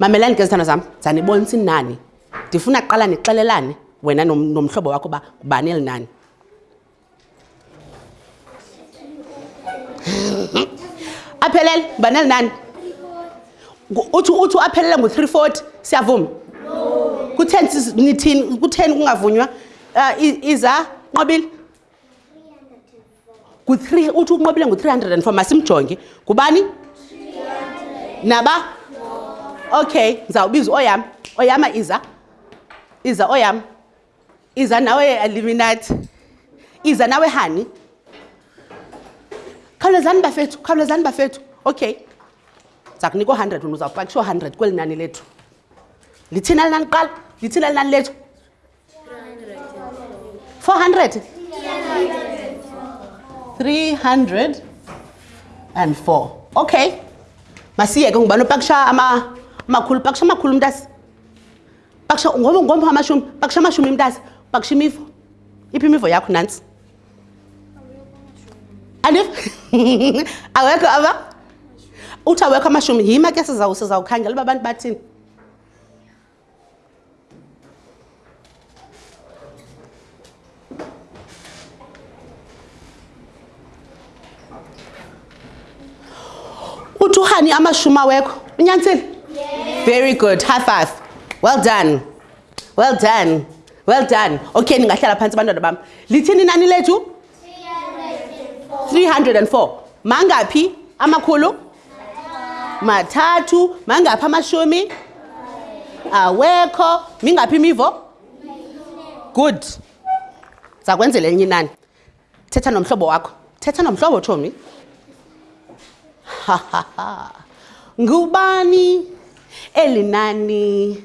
mamelani ke zithando zam zanibonisa inani ndifuna kuqala nixelelane wena nomhlobo wakho uba ngubani elinani aphelele baneli nani uthi uthi aphelele ngo-three forty siyavuma kutheni nithini kutheni kungavunywa um iza nqobile ku-three uthi unqobile ngu-three hundred and four masimjonge ngubani naba okay ndizawubiza oyam oyama iza iza oyam iza nawe eliminathi iza nawe hani khawulezani bafethu khawulezani bafethu okay za kunika o-hundred wena uzawupakisha o-hundred kweli nani lethu lithina linani kuqala lithina linani lethu four hundred three hundred and four okay masiyeke ngubani opakisha amakhulu pakisha amakhulu mntasi bakusha ngoba ngomha amashumi bakusha amashumi mntase bakusha imivo iphi imivo yakho nantsi andif awekho aba uthi awekho amashumi yima ke sizawukhangela uba abantu bathini utuhani amashuma wekho unyanisile very good high five well done well done well done okay ndingahlala phantsi abantwana bam lithini nani lethu 304 mangaphi amakhulu mathathu mangaphi amashumi awekho mingaphi imivo good zakwenzela enye inani thetha nomhlobo wakho thetha nomhlobo tshomi hahaha ngubani eli nani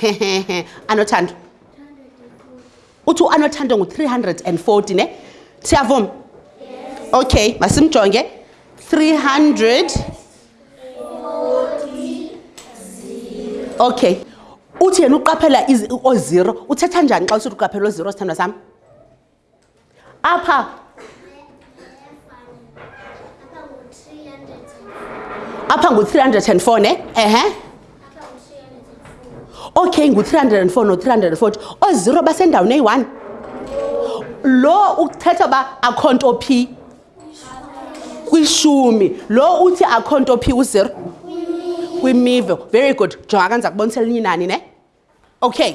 hehehe anothando uthi uanothando ngu-340 ne siyavuma okay masimjonge 300 okay uthi yena uqaphela oozero uthetha njani xa usithi uqaphela oozero sithandwa sam apha apha ngu-304 ne ehe okay ngu-304 no-340 oozero basendaweni eyi-one lo uthetha uba akho nto phi kwishumi lo uthi akho nto phi uzero kwimive very good jonga kanza kubonisa elinye inani ne okay